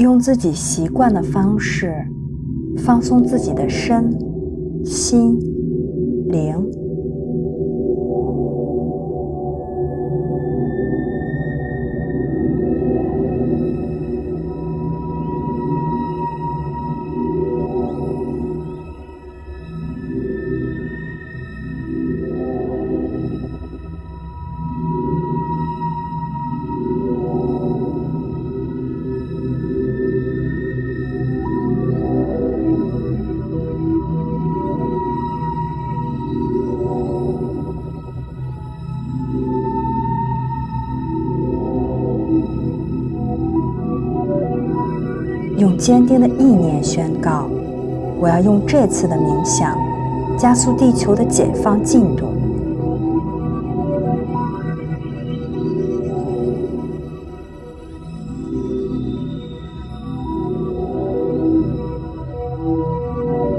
用自己习惯的方式放松自己的身心灵。用坚定的意念宣告：我要用这次的冥想加速地球的解放进度。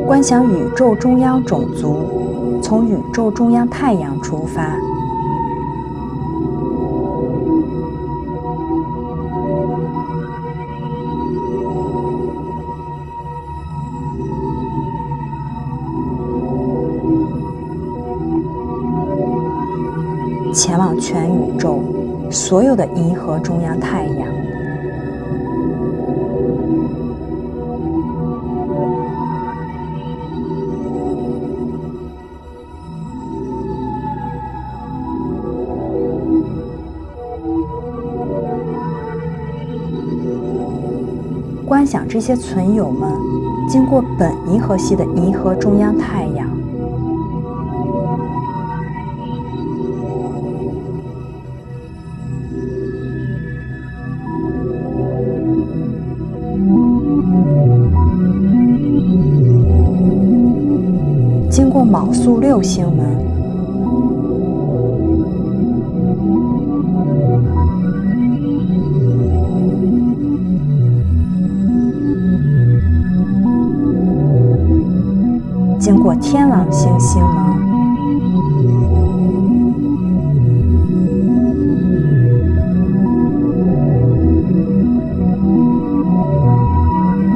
观想宇宙中央种族从宇宙中央太阳出发。所有的银河中央太阳，观想这些存有们经过本银河系的银河中央太阳。宿六星门，经过天狼星星门，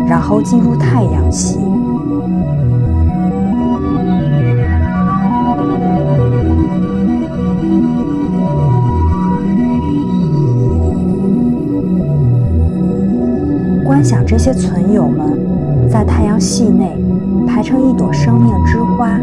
然后进入太阳系。这些存友们在太阳系内排成一朵生命之花。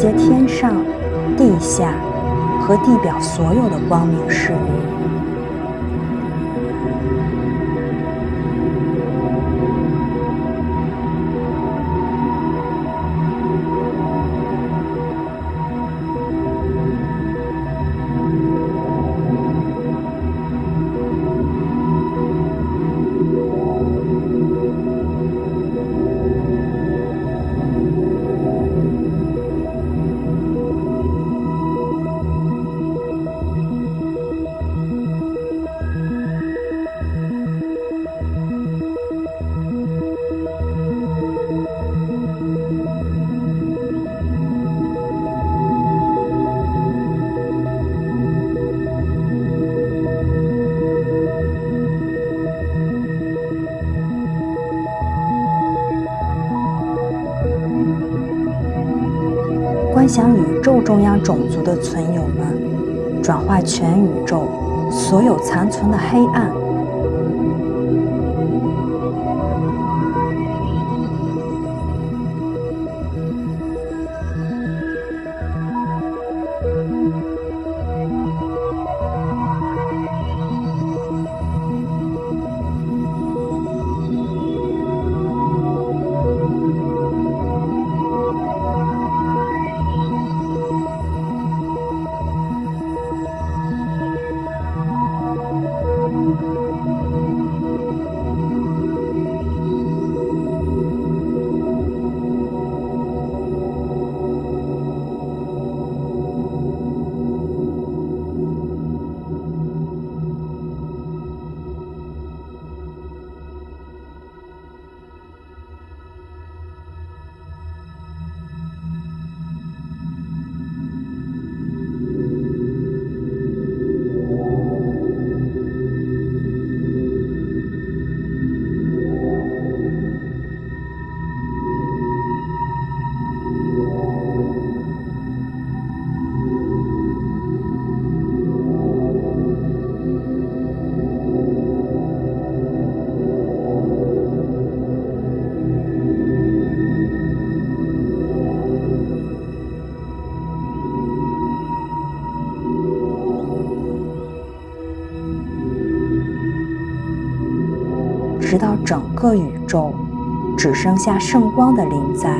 接天上、地下和地表所有的光明事物。向宇宙中央种族的存友们，转化全宇宙所有残存的黑暗。直到整个宇宙只剩下圣光的灵在。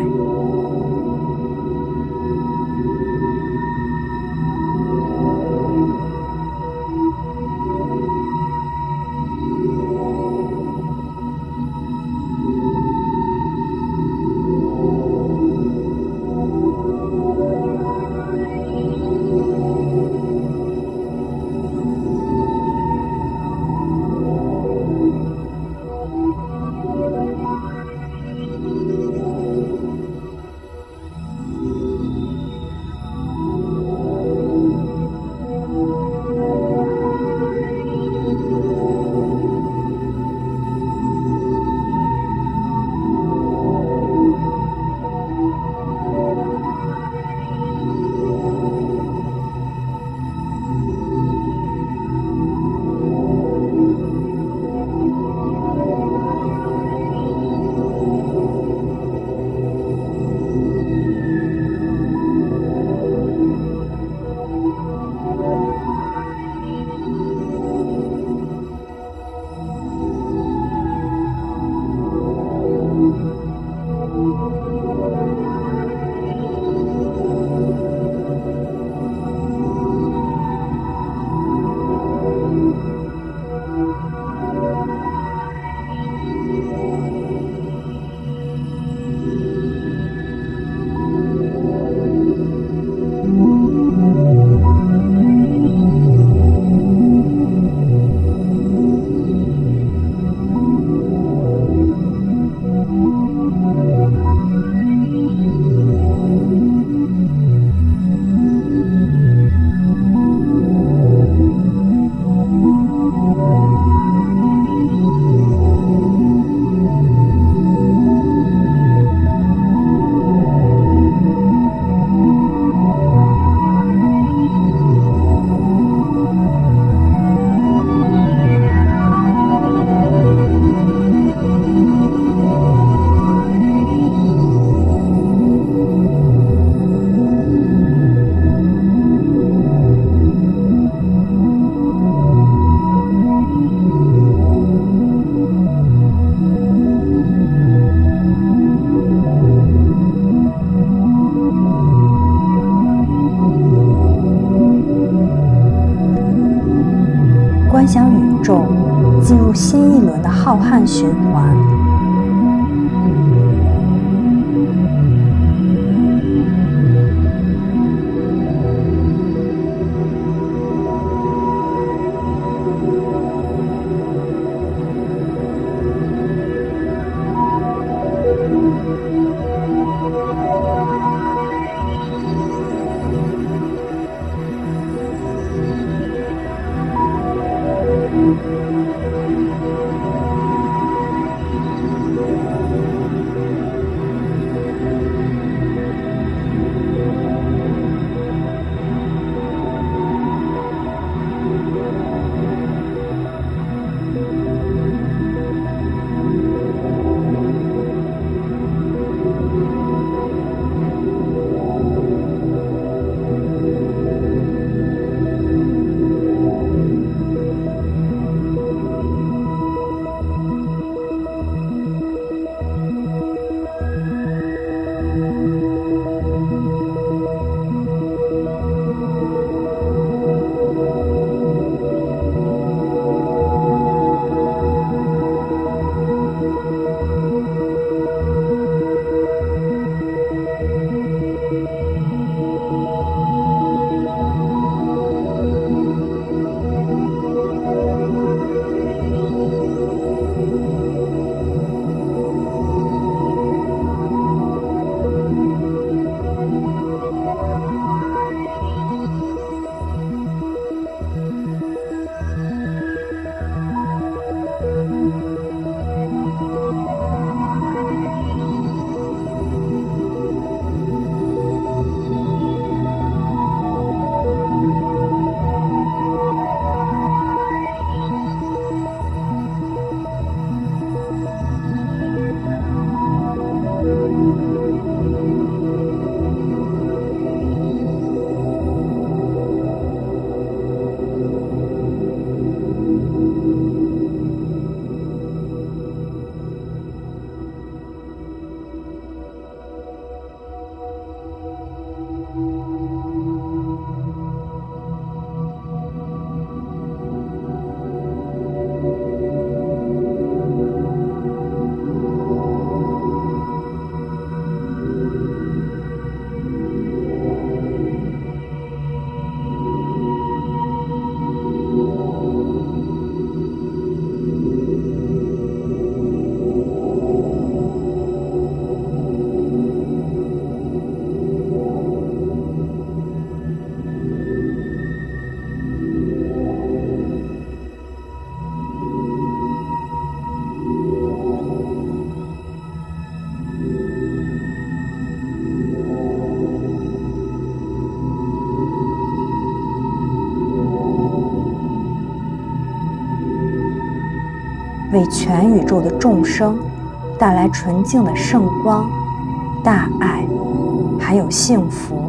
新一轮的浩瀚巡。为全宇宙的众生带来纯净的圣光、大爱，还有幸福。